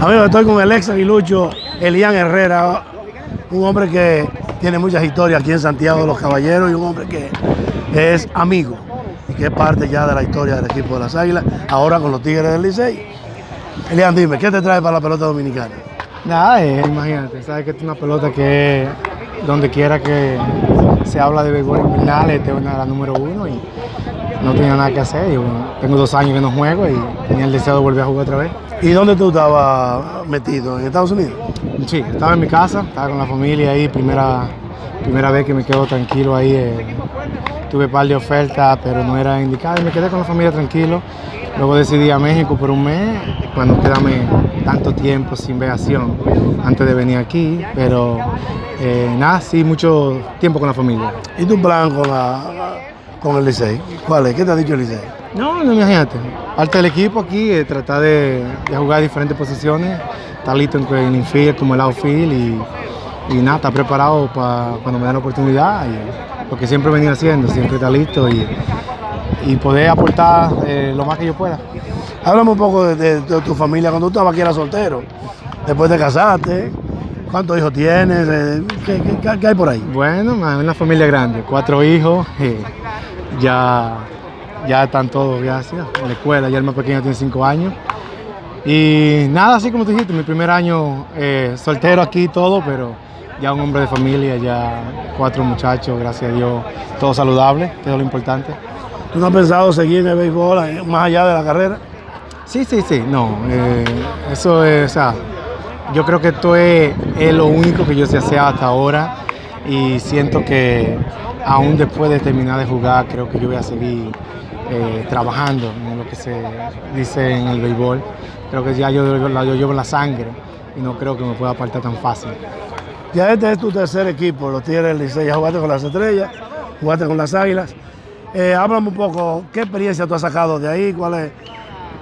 Amigo, estoy con el ex aguilucho Elian Herrera, un hombre que tiene muchas historias aquí en Santiago de los Caballeros y un hombre que es amigo y que es parte ya de la historia del equipo de las Águilas, ahora con los Tigres del Licey. Elian, dime, ¿qué te trae para la pelota dominicana? Nada, eh, imagínate, sabes que es una pelota que donde quiera que se habla de béisbol invernal, esta es una de las número uno y no tenía nada que hacer. Yo, tengo dos años que no juego y tenía el deseo de volver a jugar otra vez. ¿Y dónde tú estabas metido? ¿En Estados Unidos? Sí, estaba en mi casa, estaba con la familia ahí, primera, primera vez que me quedo tranquilo ahí. eh, tuve un par de ofertas, pero no era indicado y me quedé con la familia tranquilo. Luego decidí a México por un mes, para no quedarme tanto tiempo sin veación antes de venir aquí, pero eh, nada, sí, mucho tiempo con la familia. ¿Y tu plan con, la, con el Licey? ¿Cuál es? ¿Qué te ha dicho el Licey? No, no imagínate. Parte del equipo aquí es tratar de, de jugar diferentes posiciones. Está listo en el infield como el outfield y, y nada, está preparado para cuando me den la oportunidad. Y lo que siempre he venido haciendo, siempre está listo y, y poder aportar eh, lo más que yo pueda. Háblame un poco de, de- de tu familia cuando tú estabas aquí, eras soltero. Después te casaste. ¿Cuántos hijos tienes? Eh, ¿Qué, qué- qué hay por ahí? Bueno, una familia grande, cuatro hijos, eh, ya, ya están todos así, en la escuela, ya el más pequeño tiene cinco años. Y nada, así como tú dijiste, mi primer año eh, soltero aquí y todo, pero ya un hombre de familia, ya cuatro muchachos, gracias a Dios, todos saludables, que es lo importante. ¿Tú no has pensado seguir en el béisbol eh, más allá de la carrera? Sí, sí, sí, no, eh, eso es, o sea, yo creo que esto es, es lo único que yo sé hacer hasta ahora y siento que aún después de terminar de jugar, creo que yo voy a seguir eh, trabajando en lo que se dice en el béisbol. Creo que ya yo, llevo la sangre y no creo que me pueda apartar tan fácil. Ya este es tu tercer equipo, los Tigres del Licey. Ya jugaste con las Estrellas, jugaste con las Águilas. Eh, háblame un poco, ¿qué experiencia tú has sacado de ahí? ¿Cuál, es,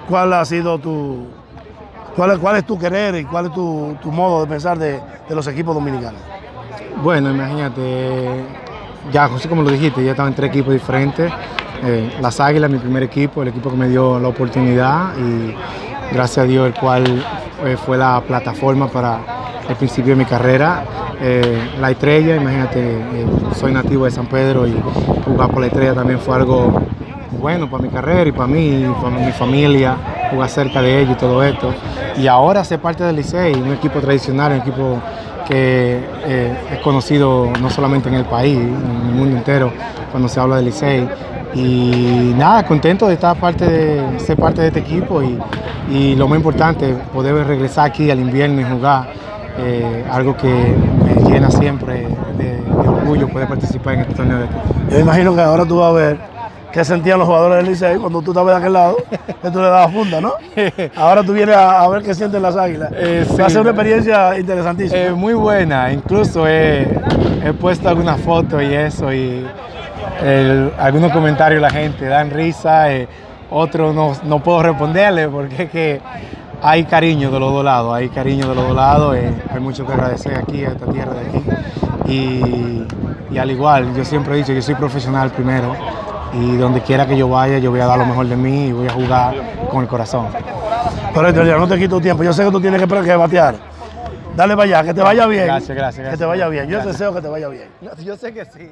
cuál ha sido tu... Cuál es, cuál es tu querer y cuál es tu, tu modo de pensar de, de los equipos dominicanos? Bueno, imagínate, ya así como lo dijiste, ya estaba en tres equipos diferentes. Eh, Las Águilas, mi primer equipo, el equipo que me dio la oportunidad y gracias a Dios el cual eh, fue la plataforma para el principio de mi carrera. Eh, la estrella, imagínate, soy nativo de San Pedro y jugar por la estrella también fue algo bueno para mi carrera y para mí, para mi familia, jugar cerca de ellos y todo esto. Y ahora ser parte del Licey, un equipo tradicional, un equipo que eh, es conocido no solamente en el país, en el mundo entero, cuando se habla del Licey. Y nada, contento de estar parte de, ser parte de este equipo y, lo más importante, poder regresar aquí al invierno y jugar, eh, algo que me llena siempre de, orgullo poder participar en este torneo. Yo imagino que ahora tú vas a ver qué sentían los jugadores del Licey cuando tú estabas de aquel lado, que tú le dabas funda, ¿no? Ahora tú vienes a, a ver qué sienten las águilas. Eh, Va a ser una experiencia interesantísima. Eh, muy buena, incluso he, he puesto algunas fotos y eso, y el- algunos comentarios de la gente dan risa, eh, otros no, no puedo responderle porque es que hay cariño de los dos lados, hay cariño de los dos lados, eh, hay mucho que agradecer aquí, a esta tierra de aquí. Y, y al igual, yo siempre he dicho, yo soy profesional primero y donde quiera que yo vaya, yo voy a dar lo mejor de mí y voy a jugar con el corazón. Correcto, ya no te quito tiempo. Yo sé que tú tienes que, que batear. Dale para allá, que te vaya bien. Gracias, gracias, Que gracias. te vaya bien. Yo Gracias. deseo que te vaya bien. Yo sé que sí.